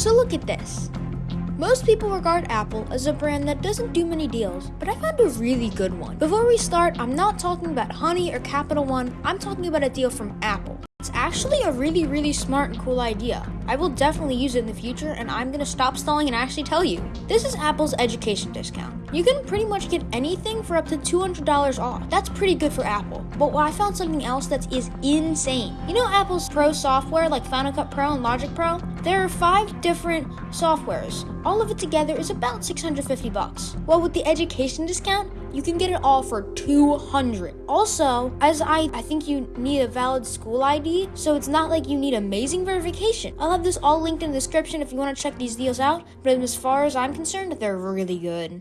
So look at this. Most people regard Apple as a brand that doesn't do many deals, but I found a really good one. Before we start, I'm not talking about Honey or Capital One, I'm talking about a deal from Apple. It's actually a really, really smart and cool idea. I will definitely use it in the future, and I'm gonna stop stalling and actually tell you. This is Apple's education discount. You can pretty much get anything for up to $200 off. That's pretty good for Apple. But I found something else that is insane. You know Apple's Pro software like Final Cut Pro and Logic Pro? There are five different softwares. All of it together is about 650 bucks. Well, with the education discount, you can get it all for 200. Also, as I I think you need a valid school ID, so it's not like you need amazing verification. I'll have this all linked in the description if you want to check these deals out, but as far as I'm concerned, they're really good.